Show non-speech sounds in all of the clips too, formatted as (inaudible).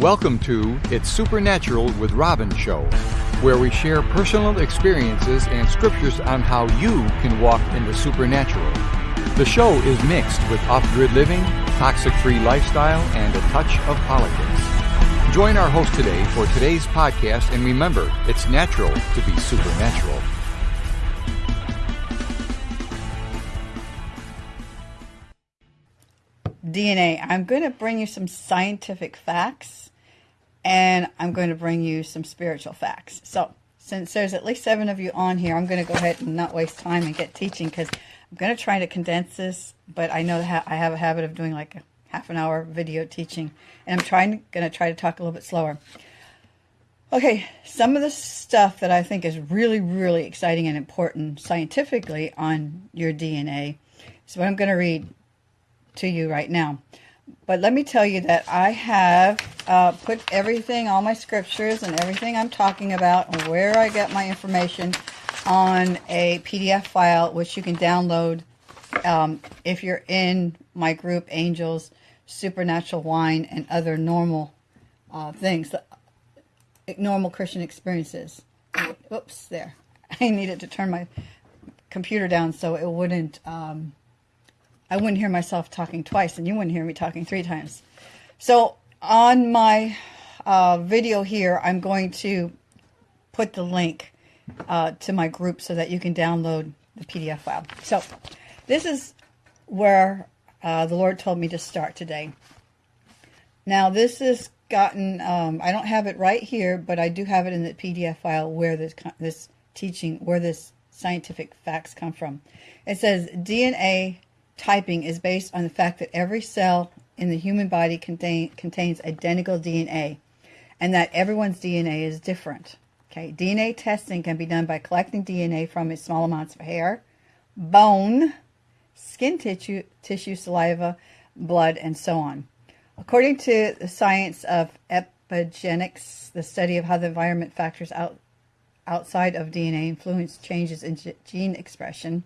Welcome to It's Supernatural with Robin Show, where we share personal experiences and scriptures on how you can walk in the supernatural. The show is mixed with off grid living, toxic free lifestyle, and a touch of politics. Join our host today for today's podcast, and remember, it's natural to be supernatural. DNA. I'm going to bring you some scientific facts and I'm going to bring you some spiritual facts. So, since there's at least seven of you on here, I'm going to go ahead and not waste time and get teaching because I'm going to try to condense this, but I know that I have a habit of doing like a half an hour video teaching, and I'm trying going to try to talk a little bit slower. Okay, some of the stuff that I think is really, really exciting and important scientifically on your DNA is what I'm going to read to you right now. But let me tell you that I have uh, put everything, all my scriptures and everything I'm talking about and where I get my information on a PDF file, which you can download um, if you're in my group, Angels, Supernatural Wine, and other normal uh, things, normal Christian experiences. Oops, there. (laughs) I needed to turn my computer down so it wouldn't... Um, I wouldn't hear myself talking twice and you wouldn't hear me talking three times. So on my uh, video here, I'm going to put the link uh, to my group so that you can download the PDF file. So this is where uh, the Lord told me to start today. Now this has gotten, um, I don't have it right here, but I do have it in the PDF file where this, this teaching, where this scientific facts come from. It says DNA typing is based on the fact that every cell in the human body contain, contains identical DNA and that everyone's DNA is different. Okay, DNA testing can be done by collecting DNA from small amounts of hair, bone, skin tissue, tissue, saliva, blood, and so on. According to the science of epigenetics, the study of how the environment factors out, outside of DNA influence changes in gene expression,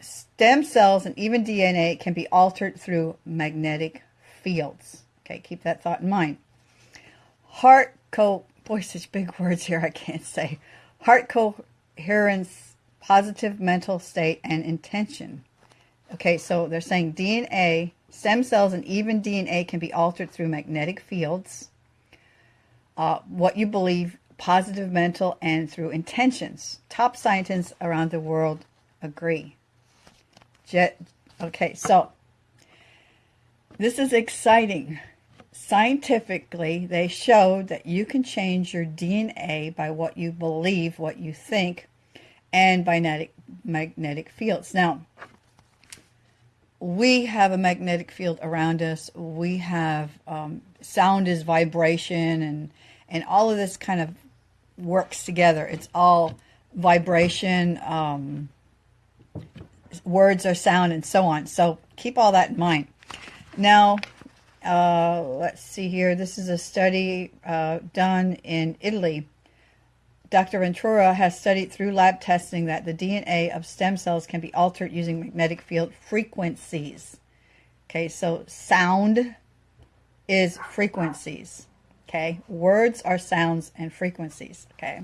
Stem cells and even DNA can be altered through magnetic fields. Okay, keep that thought in mind. Heart co boy, such big (laughs) words here I can't say. Heart coherence, positive mental state, and intention. Okay, so they're saying DNA, stem cells, and even DNA can be altered through magnetic fields. Uh, what you believe, positive mental, and through intentions. Top scientists around the world agree. Okay, so this is exciting. Scientifically, they showed that you can change your DNA by what you believe, what you think, and by magnetic, magnetic fields. Now, we have a magnetic field around us. We have um, sound is vibration, and and all of this kind of works together. It's all vibration. Um, words are sound and so on. So keep all that in mind. Now, uh, let's see here. This is a study uh, done in Italy. Dr. Ventura has studied through lab testing that the DNA of stem cells can be altered using magnetic field frequencies. Okay, so sound is frequencies. Okay, words are sounds and frequencies. Okay,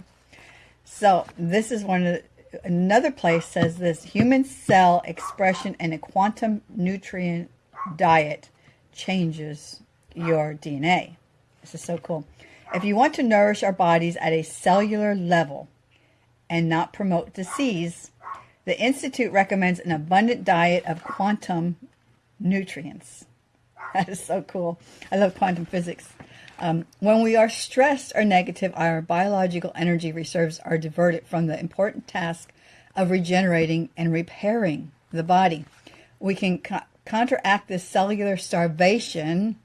so this is one of the another place says this human cell expression in a quantum nutrient diet changes your DNA. This is so cool. If you want to nourish our bodies at a cellular level and not promote disease, the Institute recommends an abundant diet of quantum nutrients. (laughs) That is so cool. I love quantum physics. Um, when we are stressed or negative, our biological energy reserves are diverted from the important task of regenerating and repairing the body. We can co counteract this cellular starvation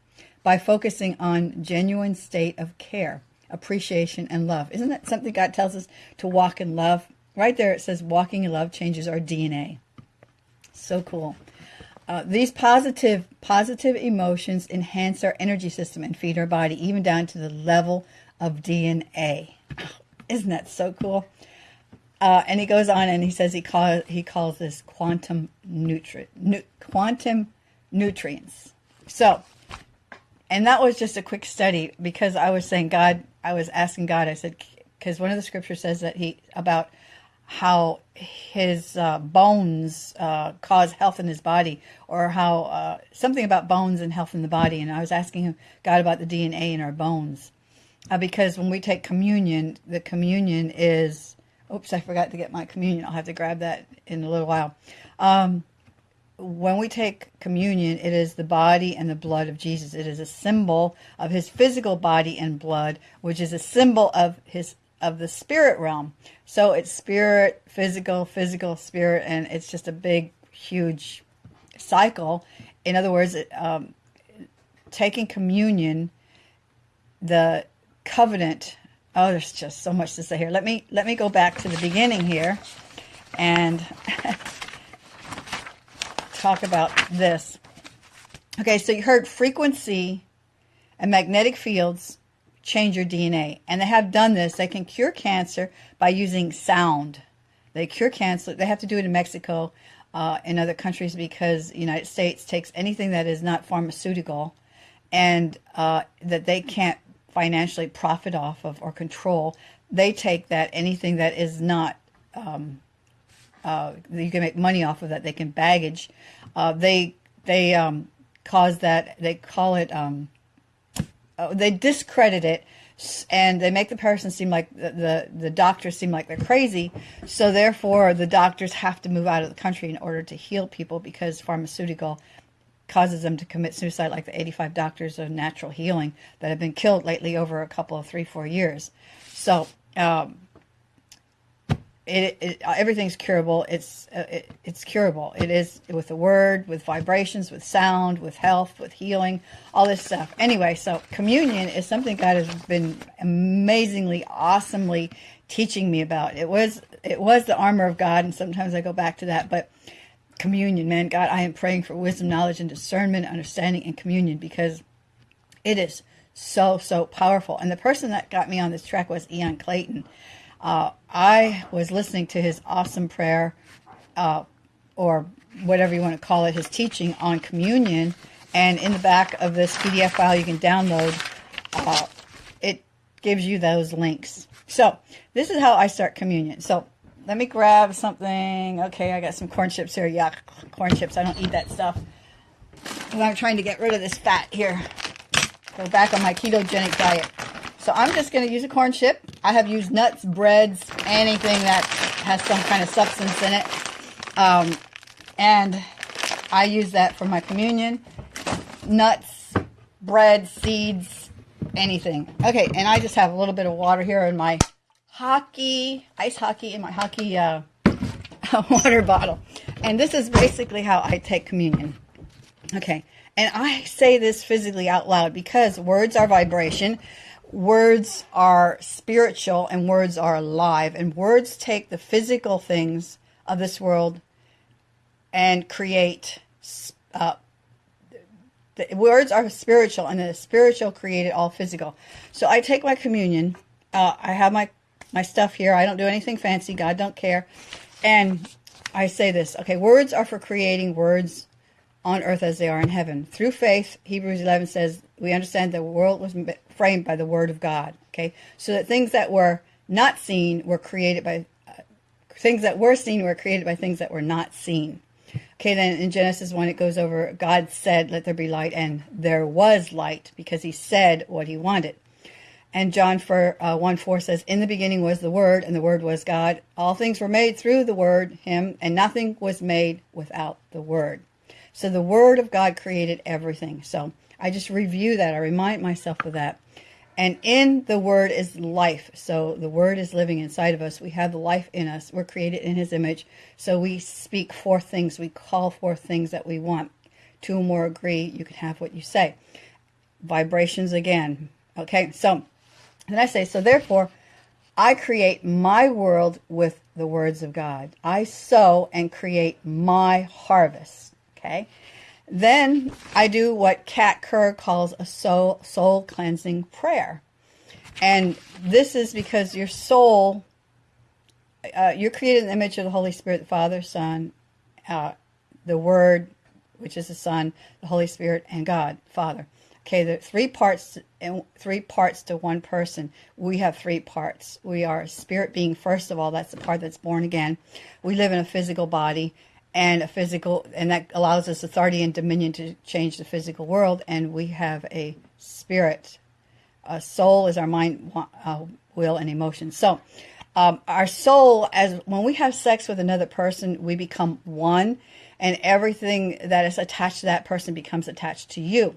by focusing on genuine state of care, appreciation, and love. Isn't that something God tells us to walk in love? Right there it says walking in love changes our DNA. So cool. Uh, these positive positive emotions enhance our energy system and feed our body, even down to the level of DNA. isn't that so cool? Uh, and he goes on and he says he call, he calls this quantum nutri nu quantum nutrients. So and that was just a quick study because I was saying, God, I was asking God, I said, because one of the scriptures says that he, about how his uh, bones uh, cause health in his body, or how uh, something about bones and health in the body. And I was asking him, God about the DNA in our bones. Uh, because when we take communion, the communion is, oops, I forgot to get my communion. I'll have to grab that in a little while. Um, when we take communion, it is the body and the blood of Jesus. It is a symbol of his physical body and blood, which is a symbol of his of the spirit realm. So it's spirit, physical, physical, spirit, and it's just a big, huge cycle. In other words, um, taking communion, the covenant. Oh, there's just so much to say here. Let me let me go back to the beginning here, and (laughs) talk about this. Okay, so you heard frequency and magnetic fields change your DNA. And they have done this. They can cure cancer by using sound. They cure cancer. They have to do it in Mexico, uh, in other countries, because the United States takes anything that is not pharmaceutical and uh, that they can't financially profit off of or control. They take that anything that is not um, uh, you can make money off of that. They can baggage. Uh, they they um, cause that. They call it um, uh, they discredit it and they make the person seem like the, the, the doctors seem like they're crazy. So therefore, the doctors have to move out of the country in order to heal people because pharmaceutical causes them to commit suicide, like the 85 doctors of natural healing that have been killed lately over a couple of three, four years. So um, it, it, everything's curable. It's uh, it, it's curable. It is with the word, with vibrations, with sound, with health, with healing, all this stuff. Anyway, so communion is something God has been amazingly, awesomely teaching me about. It was it was the armor of God, and sometimes I go back to that. But communion, man, God, I am praying for wisdom, knowledge, and discernment, understanding, and communion because it is so so powerful. And the person that got me on this track was Ian Clayton uh, I was listening to his awesome prayer, uh, or whatever you want to call it, his teaching on communion. And in the back of this PDF file you can download, uh, it gives you those links. So this is how I start communion. So let me grab something. Okay, I got some corn chips here. Yeah, corn chips. I don't eat that stuff. And I'm trying to get rid of this fat here. Go back on my ketogenic diet. So I'm just going to use a corn chip. I have used nuts, breads, anything that has some kind of substance in it. Um, and I use that for my communion. Nuts, bread, seeds, anything. Okay, and I just have a little bit of water here in my hockey, ice hockey, in my hockey uh, (laughs) water bottle. And this is basically how I take communion. Okay, and I say this physically out loud because words are vibration words are spiritual and words are alive. And words take the physical things of this world and create. Uh, the words are spiritual, and the spiritual created all physical. So I take my communion. Uh, I have my my stuff here. I don't do anything fancy. God don't care. And I say this. Okay, words are for creating words on earth as they are in heaven. Through faith, Hebrews 11 says, we understand the world was framed by the word of God. Okay, so that things that were not seen were created by uh, things that were seen were created by things that were not seen. Okay, then in Genesis 1, it goes over God said, Let there be light, and there was light because he said what he wanted. And John for, uh, 1 4 says, In the beginning was the Word, and the Word was God. All things were made through the Word, Him, and nothing was made without the Word. So the Word of God created everything. So I just review that. I remind myself of that. And in the Word is life. So the Word is living inside of us. We have the life in us. We're created in His image. So we speak forth things. We call forth things that we want. Two or more agree, you can have what you say. Vibrations again. Okay, so then I say, so therefore, I create my world with the words of God. I sow and create my harvest. Okay. Then I do what Kat Kerr calls a soul, soul cleansing prayer. And this is because your soul, uh, you're created in the image of the Holy Spirit, the Father, Son, uh, the Word, which is the Son, the Holy Spirit, and God, Father. Okay, are three parts and three parts to one person. We have three parts. We are a spirit being first of all. That's the part that's born again. We live in a physical body and a physical, and that allows us authority and dominion to change the physical world. And we have a spirit. A soul is our mind, uh, will, and emotion. So, um, our soul, as when we have sex with another person, we become one, and everything that is attached to that person becomes attached to you.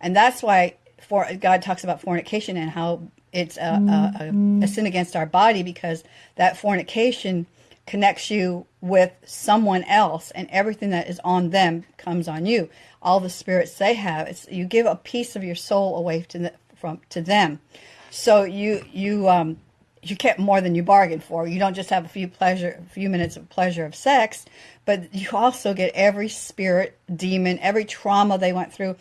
And that's why for God talks about fornication and how it's a, a, a, sin against our body because that fornication connects you with someone else and everything that is on them comes on you. All the spirits they have it's you give a piece of your soul away to the, from to them. So you you um you get more than you bargained for. You don't just have a few pleasure a few minutes of pleasure of sex but you also get every spirit demon every trauma they went through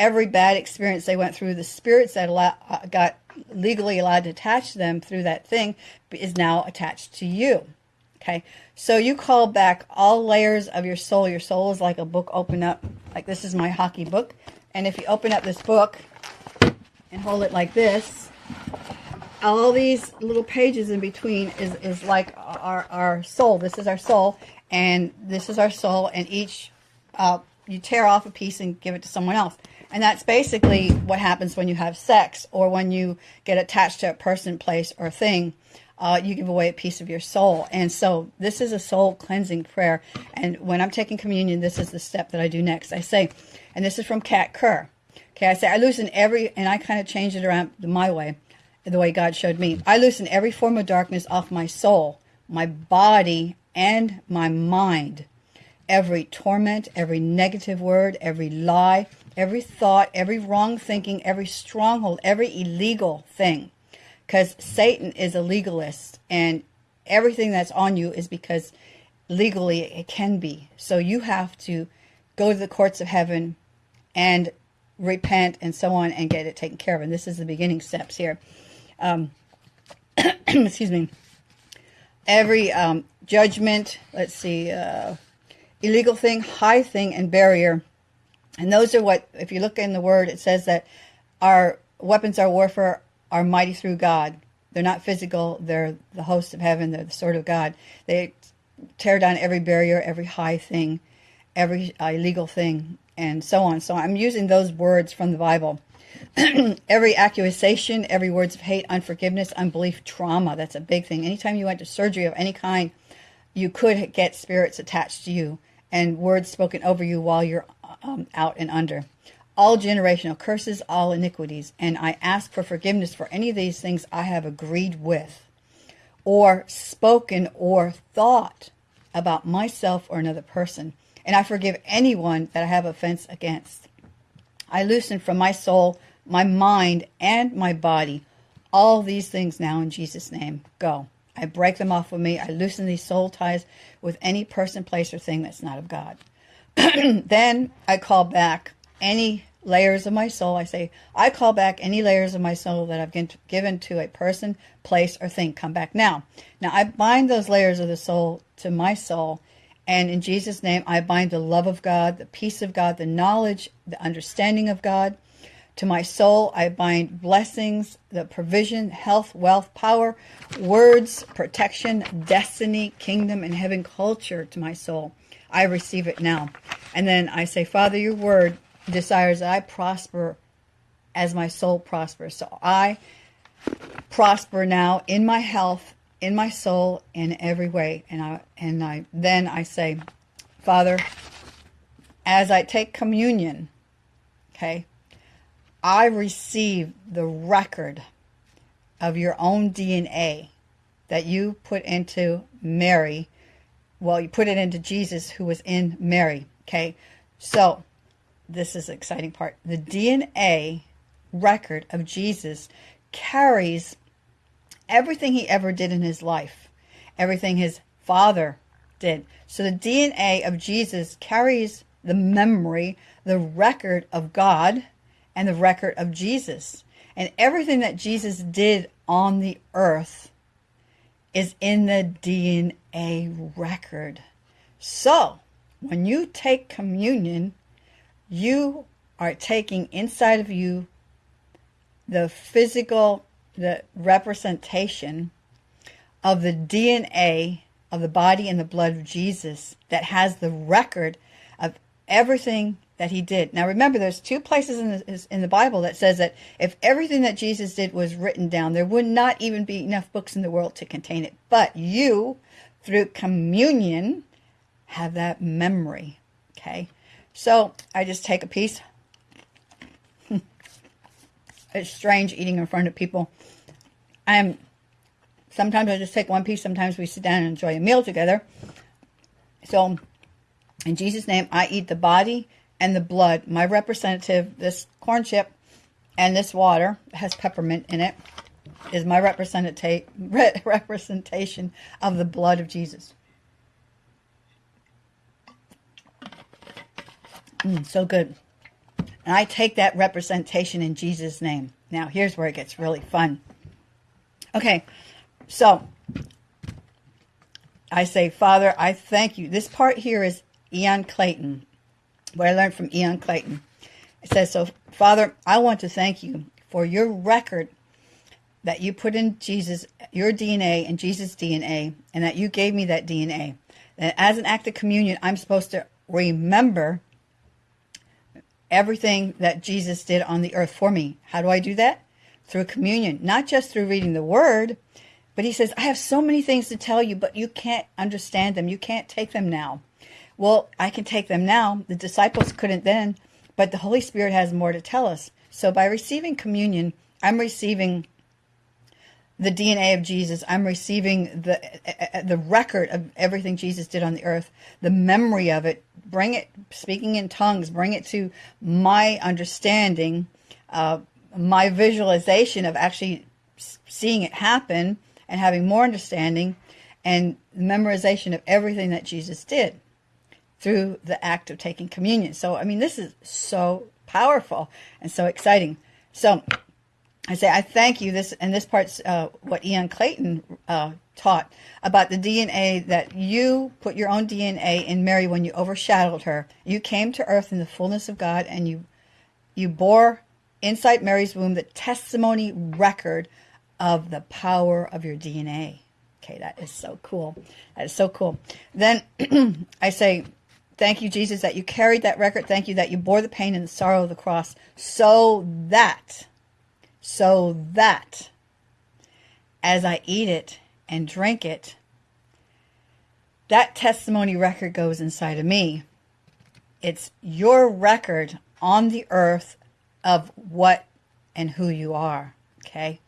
every bad experience they went through, the spirits that allow, uh, got legally allowed to attach them through that thing is now attached to you. Okay, so you call back all layers of your soul. Your soul is like a book open up, like this is my hockey book. And if you open up this book and hold it like this, all these little pages in between is, is like our, our soul. This is our soul, and this is our soul, and each, uh, you tear off a piece and give it to someone else. And that's basically what happens when you have sex or when you get attached to a person, place, or thing. Uh, you give away a piece of your soul. And so this is a soul cleansing prayer. And when I'm taking communion, this is the step that I do next. I say, and this is from Kat Kerr. Okay, I say, I loosen every, and I kind of change it around my way, the way God showed me. I loosen every form of darkness off my soul, my body, and my mind. Every torment, every negative word, every lie, every thought, every wrong thinking, every stronghold, every illegal thing. Because Satan is a legalist, and everything that's on you is because legally it can be. So you have to go to the courts of heaven and repent and so on and get it taken care of. And this is the beginning steps here. Um, (clears throat) excuse me. Every um, judgment, let's see, uh, illegal thing, high thing, and barrier and those are what, if you look in the word, it says that our weapons, our warfare are mighty through God. They're not physical. They're the host of heaven. They're the sword of God. They tear down every barrier, every high thing, every uh, illegal thing, and so on. So I'm using those words from the Bible. (clears throat) every accusation, every words of hate, unforgiveness, unbelief, trauma. That's a big thing. Anytime you went to surgery of any kind, you could get spirits attached to you and words spoken over you while you're um, out and under. All generational curses, all iniquities, and I ask for forgiveness for any of these things I have agreed with, or spoken or thought about myself or another person. And I forgive anyone that I have offense against. I loosen from my soul, my mind, and my body all these things now in Jesus' name. Go. I break them off of me. I loosen these soul ties with any person, place, or thing that's not of God. (clears throat) then I call back any layers of my soul. I say, I call back any layers of my soul that I've given to a person, place, or thing. Come back now. Now I bind those layers of the soul to my soul. And in Jesus' name, I bind the love of God, the peace of God, the knowledge, the understanding of God. To my soul, I bind blessings, the provision, health, wealth, power, words, protection, destiny, kingdom, and heaven culture to my soul. I receive it now. And then I say, Father, your word desires that I prosper as my soul prospers. So I prosper now in my health, in my soul, in every way. And I and I then I say, Father, as I take communion, okay, I receive the record of your own DNA that you put into Mary well, you put it into Jesus who was in Mary. Okay. So this is the exciting part. The DNA record of Jesus carries everything he ever did in his life, everything his father did. So the DNA of Jesus carries the memory, the record of God, and the record of Jesus. And everything that Jesus did on the earth is in the DNA record. So, when you take communion, you are taking inside of you the physical, the representation of the DNA of the body and the blood of Jesus that has the record of everything that he did. Now remember, there's two places in the, in the Bible that says that if everything that Jesus did was written down, there would not even be enough books in the world to contain it. But you, through communion, have that memory. Okay? So I just take a piece. (laughs) it's strange eating in front of people. I'm sometimes I just take one piece. Sometimes we sit down and enjoy a meal together. So, in Jesus' name, I eat the body and the blood. My representative, this corn chip and this water has peppermint in it, is my representative (laughs) representation of the blood of Jesus. Mm, so good. And I take that representation in Jesus' name. Now, here's where it gets really fun. Okay, so I say, Father, I thank you. This part here is Ian Clayton, what I learned from Ian Clayton. It says, So, Father, I want to thank you for your record that you put in Jesus, your DNA and Jesus' DNA, and that you gave me that DNA. And as an act of communion, I'm supposed to remember everything that Jesus did on the earth for me. How do I do that? Through communion, not just through reading the word, but he says, I have so many things to tell you, but you can't understand them. You can't take them now. Well, I can take them now. The disciples couldn't then, but the Holy Spirit has more to tell us. So by receiving communion, I'm receiving the DNA of Jesus. I'm receiving the the record of everything Jesus did on the earth, the memory of it. Bring it, speaking in tongues. Bring it to my understanding, uh, my visualization of actually seeing it happen and having more understanding and memorization of everything that Jesus did through the act of taking communion. So, I mean, this is so powerful and so exciting. So, I say, I thank you. This and this part's uh, what Ian Clayton uh, taught about the DNA that you put your own DNA in Mary when you overshadowed her. You came to earth in the fullness of God, and you you bore inside Mary's womb the testimony record of the power of your DNA. Okay, that is so cool. That is so cool. Then (clears throat) I say, Thank you, Jesus, that you carried that record. Thank you that you bore the pain and the sorrow of the cross so that, so that as I eat it and drink it, that testimony record goes inside of me. It's your record on the earth of what and who you are. Okay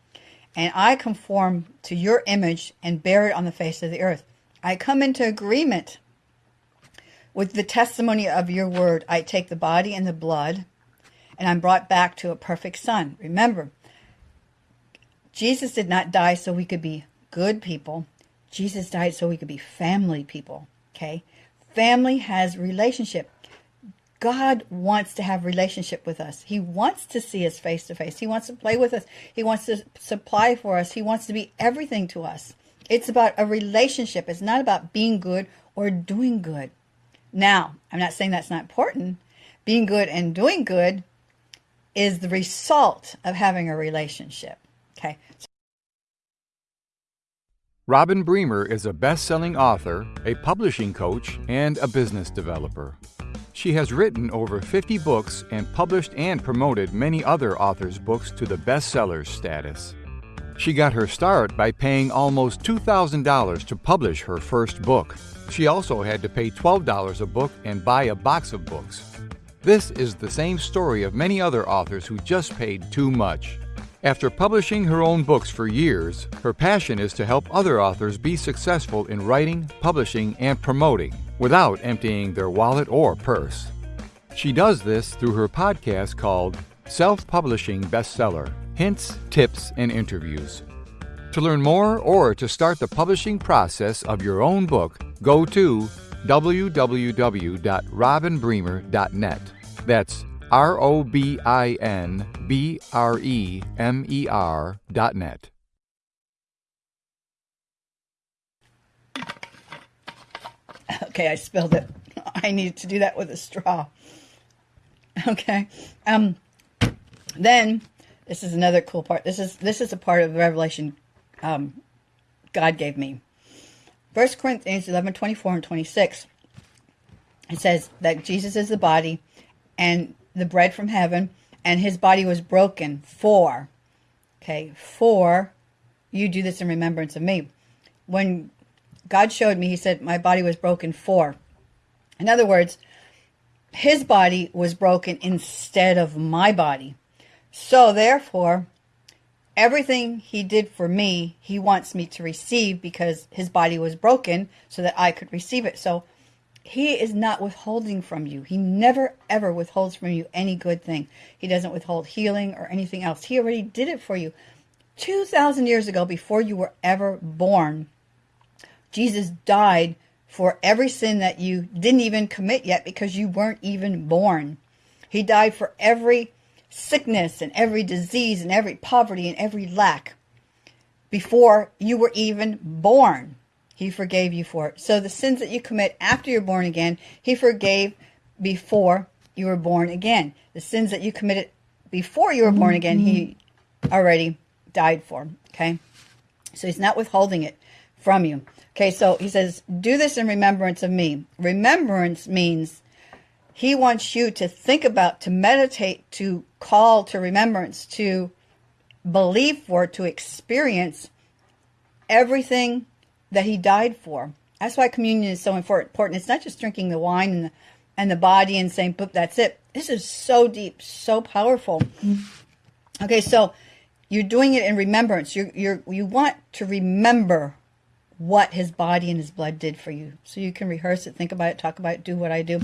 and I conform to your image and bear it on the face of the earth. I come into agreement with the testimony of your word. I take the body and the blood, and I'm brought back to a perfect son. Remember, Jesus did not die so we could be good people. Jesus died so we could be family people. Okay? Family has relationship. God wants to have relationship with us. He wants to see us face to face. He wants to play with us. He wants to supply for us. He wants to be everything to us. It's about a relationship. It's not about being good or doing good. Now, I'm not saying that's not important. Being good and doing good is the result of having a relationship. Okay. Robin Bremer is a best selling author, a publishing coach, and a business developer. She has written over 50 books and published and promoted many other authors' books to the bestsellers status. She got her start by paying almost $2,000 to publish her first book. She also had to pay $12 a book and buy a box of books. This is the same story of many other authors who just paid too much. After publishing her own books for years, her passion is to help other authors be successful in writing, publishing, and promoting without emptying their wallet or purse. She does this through her podcast called Self Publishing Bestseller Hints, Tips, and Interviews. To learn more or to start the publishing process of your own book, go to www.robinbremer.net. That's R O B I N B R E M E R dot net. Okay, I spilled it. I needed to do that with a straw. Okay. Um, then this is another cool part. This is this is a part of revelation um, God gave me. First Corinthians 11, 24 and 26. It says that Jesus is the body and the bread from heaven, and his body was broken for, okay, for you do this in remembrance of me. When God showed me, he said, my body was broken for. In other words, his body was broken instead of my body. So therefore, everything he did for me, he wants me to receive because his body was broken so that I could receive it. So he is not withholding from you. He never ever withholds from you any good thing. He doesn't withhold healing or anything else. He already did it for you. 2,000 years ago, before you were ever born, Jesus died for every sin that you didn't even commit yet because you weren't even born. He died for every sickness and every disease and every poverty and every lack before you were even born. He forgave you for it. So the sins that you commit after you're born again, he forgave before you were born again. The sins that you committed before you were born again, he already died for. Okay. So he's not withholding it from you. Okay. So he says, do this in remembrance of me. Remembrance means he wants you to think about, to meditate, to call to remembrance, to believe for, to experience everything that he died for. That's why communion is so important. It's not just drinking the wine and the, and the body and saying, "Boop, that's it." This is so deep, so powerful. Okay, so you're doing it in remembrance. You you you want to remember what his body and his blood did for you, so you can rehearse it, think about it, talk about it, do what I do.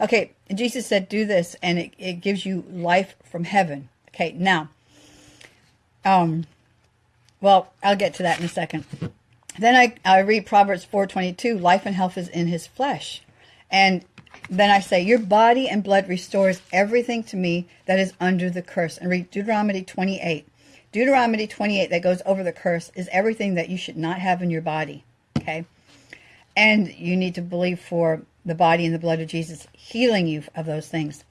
Okay, Jesus said, "Do this," and it, it gives you life from heaven. Okay, now, um, well, I'll get to that in a second. Then I, I read Proverbs 4.22, life and health is in his flesh. And then I say, your body and blood restores everything to me that is under the curse. And read Deuteronomy 28. Deuteronomy 28 that goes over the curse is everything that you should not have in your body. Okay. And you need to believe for the body and the blood of Jesus healing you of those things.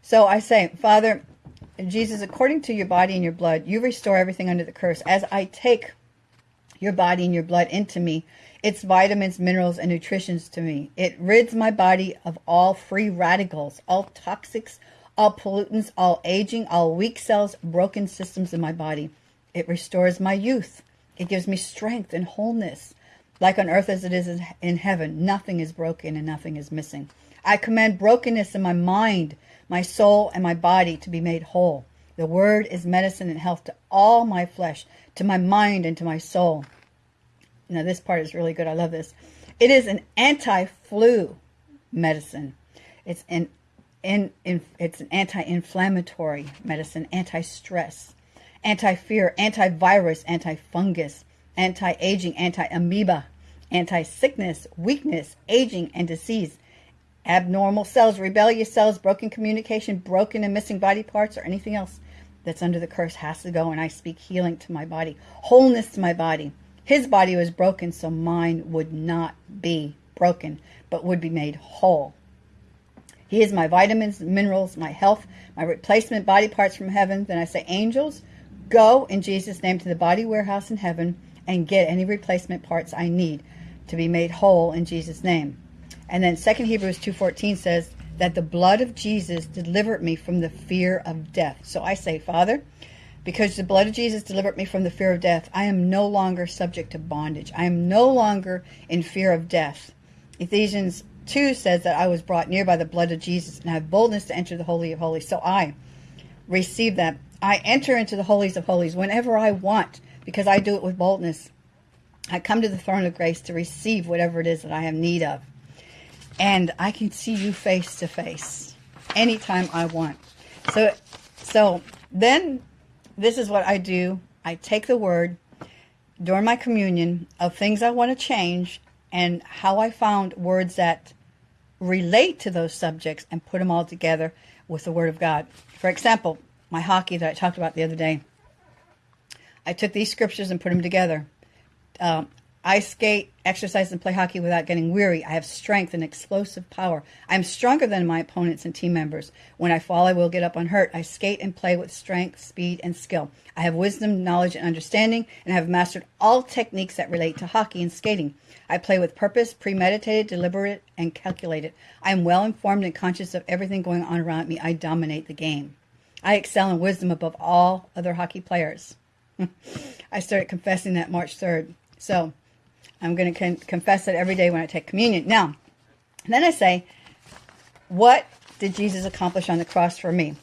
So I say, Father, Jesus, according to your body and your blood, you restore everything under the curse. As I take your body and your blood into me. It's vitamins, minerals, and nutritions to me. It rids my body of all free radicals, all toxics, all pollutants, all aging, all weak cells, broken systems in my body. It restores my youth. It gives me strength and wholeness. Like on earth as it is in heaven, nothing is broken and nothing is missing. I command brokenness in my mind, my soul, and my body to be made whole. The word is medicine and health to all my flesh, to my mind, and to my soul. Now, this part is really good. I love this. It is an anti-flu medicine. It's an in, in, it's an anti-inflammatory medicine, anti-stress, anti-fear, anti-virus, anti-fungus, anti-aging, anti-amoeba, anti-sickness, weakness, aging, and disease, abnormal cells, rebellious cells, broken communication, broken and missing body parts, or anything else that's under the curse has to go. And I speak healing to my body, wholeness to my body. His body was broken so mine would not be broken, but would be made whole. He is my vitamins, minerals, my health, my replacement body parts from heaven. Then I say, angels, go in Jesus' name to the body warehouse in heaven and get any replacement parts I need to be made whole in Jesus' name. And then 2 Hebrews 2.14 says, that the blood of Jesus delivered me from the fear of death. So I say, Father, because the blood of Jesus delivered me from the fear of death, I am no longer subject to bondage. I am no longer in fear of death. Ephesians 2 says that I was brought near by the blood of Jesus and have boldness to enter the Holy of Holies. So I receive that. I enter into the Holies of Holies whenever I want because I do it with boldness. I come to the throne of grace to receive whatever it is that I have need of and I can see you face to face anytime I want. So, so then this is what I do. I take the word during my communion of things I want to change and how I found words that relate to those subjects and put them all together with the Word of God. For example, my hockey that I talked about the other day, I took these scriptures and put them together. Um, I skate, exercise, and play hockey without getting weary. I have strength and explosive power. I am stronger than my opponents and team members. When I fall, I will get up unhurt. I skate and play with strength, speed, and skill. I have wisdom, knowledge, and understanding, and have mastered all techniques that relate to hockey and skating. I play with purpose, premeditated, deliberate, and calculated. I am well informed and conscious of everything going on around me. I dominate the game. I excel in wisdom above all other hockey players. (laughs) I started confessing that March 3rd. So, I'm going to con- confess it every day when I take communion. Now, then I say, what did Jesus accomplish on the cross for me?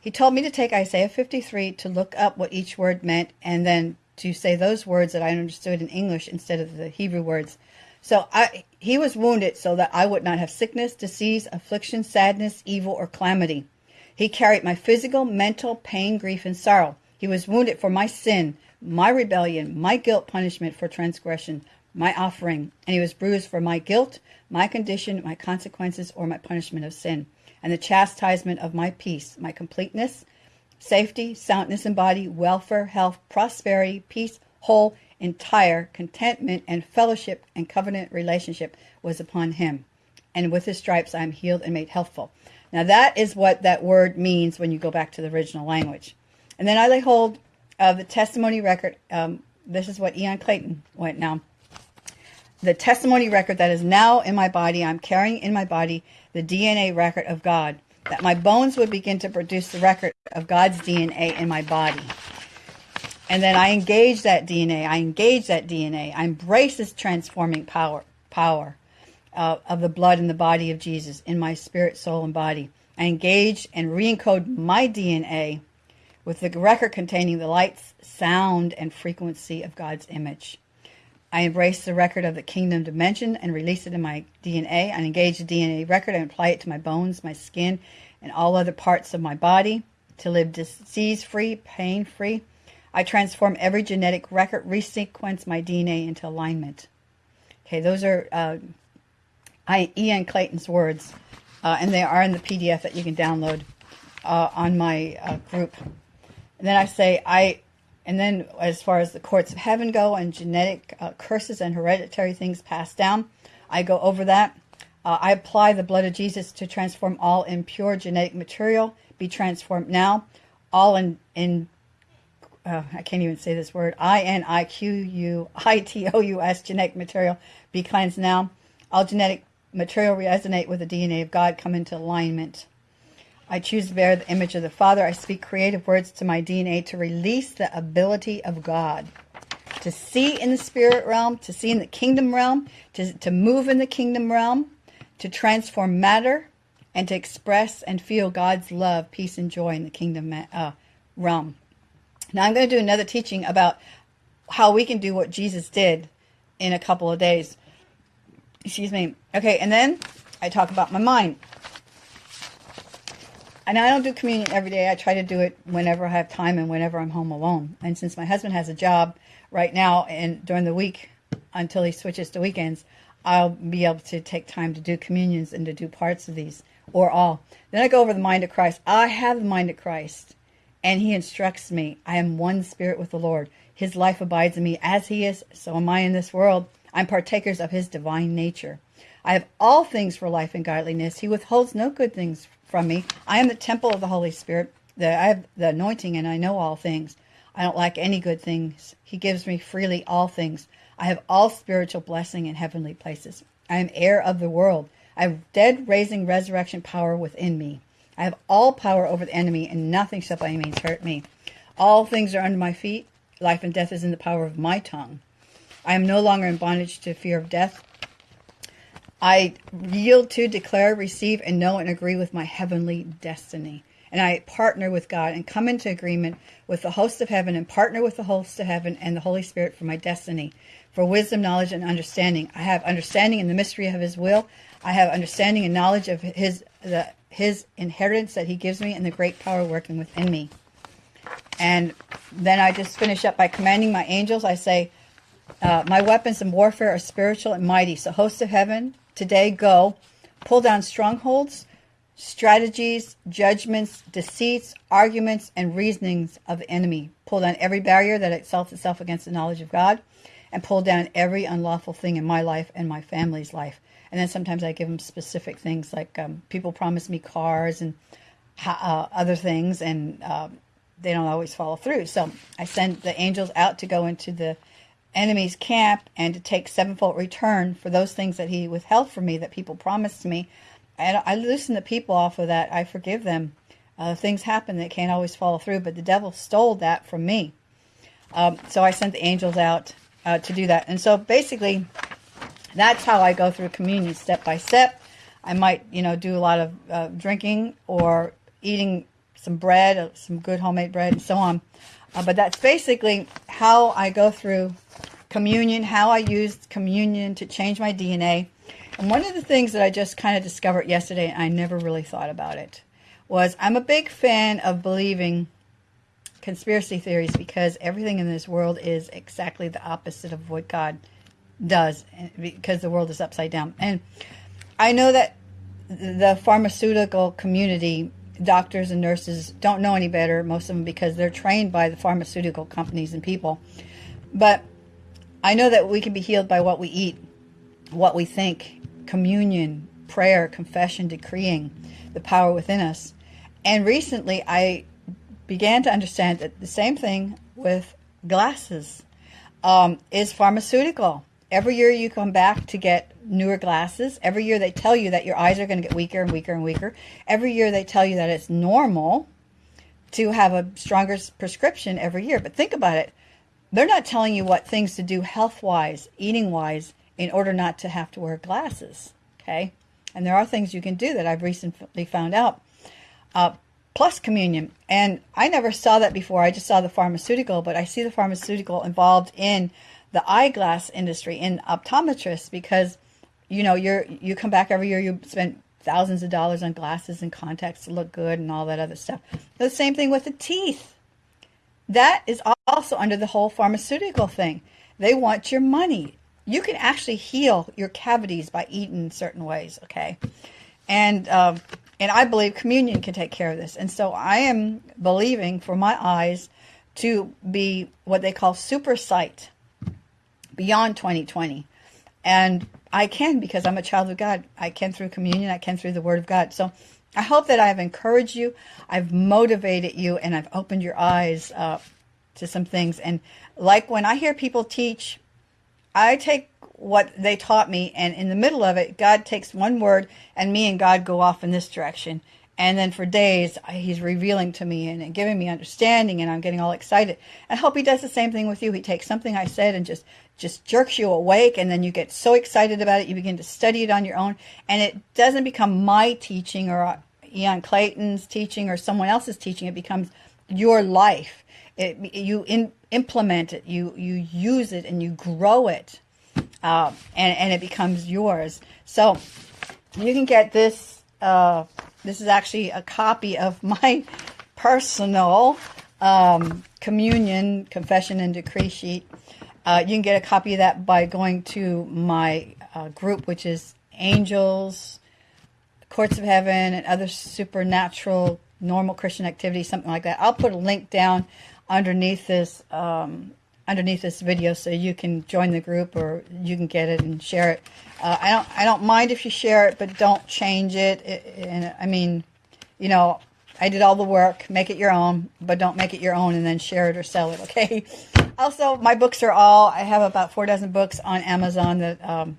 He told me to take Isaiah 53 to look up what each word meant and then to say those words that I understood in English instead of the Hebrew words. So I, he was wounded so that I would not have sickness, disease, affliction, sadness, evil, or calamity. He carried my physical, mental pain, grief, and sorrow. He was wounded for my sin, my rebellion, my guilt punishment for transgression, my offering, and he was bruised for my guilt, my condition, my consequences, or my punishment of sin, and the chastisement of my peace, my completeness, safety, soundness in body, welfare, health, prosperity, peace, whole, entire, contentment, and fellowship and covenant relationship was upon him. And with his stripes I am healed and made healthful. Now that is what that word means when you go back to the original language. And then I lay hold of the testimony record. Um, this is what Ian Clayton went now the testimony record that is now in my body, I'm carrying in my body the DNA record of God, that my bones would begin to produce the record of God's DNA in my body. And then I engage that DNA. I engage that DNA. I embrace this transforming power, power uh, of the blood in the body of Jesus in my spirit, soul, and body. I engage and re-encode my DNA with the record containing the lights, sound, and frequency of God's image. I embrace the record of the kingdom dimension and release it in my DNA. I engage the DNA record and apply it to my bones, my skin, and all other parts of my body to live disease free, pain free. I transform every genetic record, resequence my DNA into alignment. Okay, those are uh, I, Ian Clayton's words, uh, and they are in the PDF that you can download uh, on my uh, group. And then I say, I and then, as far as the courts of heaven go and genetic uh, curses and hereditary things passed down, I go over that. Uh, I apply the blood of Jesus to transform all impure genetic material, be transformed now. All in, in uh, I can't even say this word, I N I Q U I T O U S, genetic material, be cleansed now. All genetic material resonate with the DNA of God, come into alignment. I choose to bear the image of the Father. I speak creative words to my DNA to release the ability of God to see in the spirit realm, to see in the kingdom realm, to, to move in the kingdom realm, to transform matter, and to express and feel God's love, peace, and joy in the kingdom uh, realm. Now, I'm going to do another teaching about how we can do what Jesus did in a couple of days. Excuse me. Okay, and then I talk about my mind and I don't do communion every day. I try to do it whenever I have time and whenever I'm home alone. And since my husband has a job right now and during the week until he switches to weekends, I'll be able to take time to do communions and to do parts of these or all. Then I go over the mind of Christ. I have the mind of Christ, and he instructs me. I am one spirit with the Lord. His life abides in me as he is, so am I in this world. I'm partakers of his divine nature. I have all things for life and godliness. He withholds no good things from me. I am the temple of the Holy Spirit. The, I have the anointing and I know all things. I don't lack any good things. He gives me freely all things. I have all spiritual blessing in heavenly places. I am heir of the world. I have dead raising resurrection power within me. I have all power over the enemy, and nothing shall by any means hurt me. All things are under my feet. Life and death is in the power of my tongue. I am no longer in bondage to fear of death. I yield to, declare, receive, and know and agree with my heavenly destiny. And I partner with God and come into agreement with the host of heaven and partner with the host of heaven and the Holy Spirit for my destiny, for wisdom, knowledge, and understanding. I have understanding in the mystery of His will. I have understanding and knowledge of His the His inheritance that He gives me and the great power working within me. And then I just finish up by commanding my angels. I say, uh, My weapons in warfare are spiritual and mighty. So, host of heaven, Today, go pull down strongholds, strategies, judgments, deceits, arguments, and reasonings of the enemy. Pull down every barrier that exalts itself against the knowledge of God, and pull down every unlawful thing in my life and my family's life. And then sometimes I give them specific things like um, people promise me cars and uh, other things, and uh, they don't always follow through. So I send the angels out to go into the enemy's camp and to take sevenfold return for those things that he withheld from me that people promised me. And I loosen the people off of that. I forgive them. Uh, things happen that can't always follow through, but the devil stole that from me. Um, so I sent the angels out uh, to do that. And so basically, that's how I go through communion step by step. I might, you know, do a lot of uh, drinking or eating some bread, uh, some good homemade bread, and so on. Uh, but that's basically how I go through communion, how I used communion to change my DNA. And one of the things that I just kind of discovered yesterday, and I never really thought about it, was I'm a big fan of believing conspiracy theories because everything in this world is exactly the opposite of what God does eh, because the world is upside down. And I know that the pharmaceutical community, doctors and nurses, don't know any better, most of them, because they're trained by the pharmaceutical companies and people. But I know that we can be healed by what we eat, what we think, communion, prayer, confession, decreeing, the power within us. And recently I began to understand that the same thing with glasses um, is pharmaceutical. Every year you come back to get newer glasses. Every year they tell you that your eyes are going to get weaker and weaker and weaker. Every year they tell you that it's normal to have a stronger prescription every year. But think about it. They're not telling you what things to do health wise, eating wise, in order not to have to wear glasses. Okay? And there are things you can do that I've recently found out. Uh, plus communion. And I never saw that before. I just saw the pharmaceutical, but I see the pharmaceutical involved in the eyeglass industry in optometrists because you know you're you come back every year you spend thousands of dollars on glasses and contacts to look good and all that other stuff. The same thing with the teeth. That is also under the whole pharmaceutical thing. They want your money. You can actually heal your cavities by eating certain ways, okay? And um, and I believe communion can take care of this. And so I am believing for my eyes to be what they call super sight beyond 2020. And I can because I'm a child of God. I can through communion, I can through the Word of God. So I hope that I've encouraged you, I've motivated you, and I've opened your eyes uh, to some things. And like when I hear people teach, I take what they taught me. And in the middle of it, God takes one word and me and God go off in this direction. And then for days, he's revealing to me and giving me understanding, and I'm getting all excited. I hope he does the same thing with you. He takes something I said and just just jerks you awake, and then you get so excited about it, you begin to study it on your own, and it doesn't become my teaching or Ian Clayton's teaching or someone else's teaching. It becomes your life. It, you in, implement it, you you use it, and you grow it uh, and, and it becomes yours. So you can get this. Uh, this is actually a copy of my (laughs) personal um, communion, confession, and decree sheet. Uh, you can get a copy of that by going to my uh, group, which is Angels, Courts of Heaven, and other supernatural, normal Christian activities, something like that. I'll put a link down underneath this um, underneath this video so you can join the group or you can get it and share it. Uh, I don't I don't mind if you share it, but don't change it. it. And I mean, you know, I did all the work. Make it your own, but don't make it your own and then share it or sell it. (laughs) Okay. Also, my books are all. I have about four dozen books on Amazon that. Um,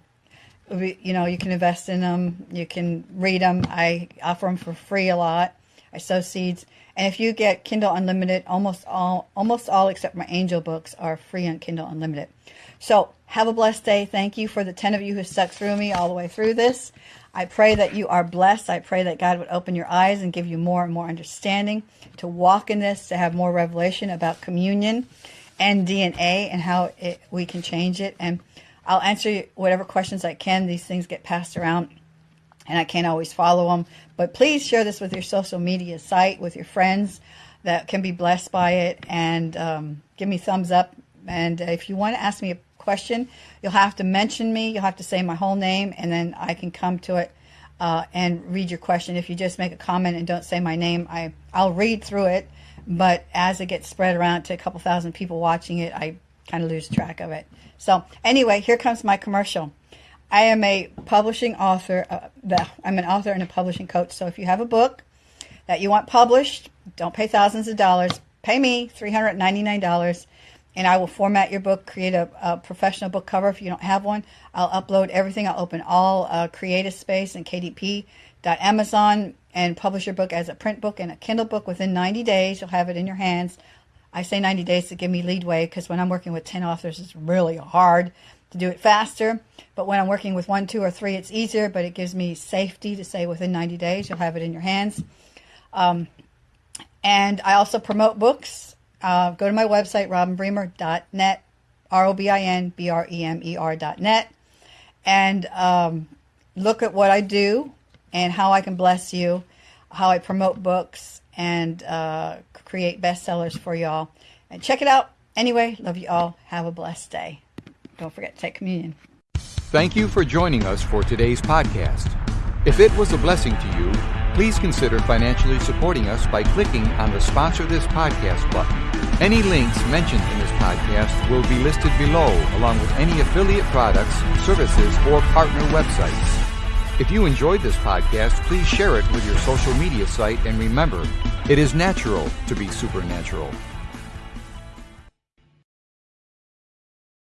you know, you can invest in them. You can read them. I offer them for free a lot. I sow seeds. And if you get Kindle Unlimited, almost all almost all except my angel books are free on Kindle Unlimited. So have a blessed day. Thank you for the 10 of you who stuck through me all the way through this. I pray that you are blessed. I pray that God would open your eyes and give you more and more understanding to walk in this, to have more revelation about communion and DNA and how it, we can change it. And I'll answer whatever questions I can. These things get passed around and I can't always follow them. But please share this with your social media site, with your friends that can be blessed by it, and um, give me thumbs up. And if you want to ask me a question, you'll have to mention me. You'll have to say my whole name, and then I can come to it uh, and read your question. If you just make a comment and don't say my name, I I'll read through it. But as it gets spread around to a couple thousand people watching it, I kind of lose track of it. So anyway, here comes my commercial. I am a publishing author. Uh, I'm an author and a publishing coach. So if you have a book that you want published, don't pay thousands of dollars. Pay me $399 and I will format your book, create a, a, professional book cover if you don't have one. I'll upload everything. I'll open all uh, Creative Space and KDP.Amazon and publish your book as a print book and a Kindle book within 90 days. You'll have it in your hands. I say 90 days to give me leadway because when I'm working with 10 authors, it's really hard to do it faster. But when I'm working with one, two, or three, it's easier, but it gives me safety to say within 90 days, you'll have it in your hands. Um, and I also promote books. Uh, go to my website, robinbremer.net, R O B I N B R E M E R.net, and um, look at what I do and how I can bless you, how I promote books and uh, create bestsellers for y'all. And check it out. Anyway, love you all. Have a blessed day. Don't forget to take communion. Thank you for joining us for today's podcast. If it was a blessing to you, please consider financially supporting us by clicking on the Sponsor This Podcast button. Any links mentioned in this podcast will be listed below, along with any affiliate products, services, or partner websites. If you enjoyed this podcast, please share it with your social media site and remember, it is natural to be supernatural.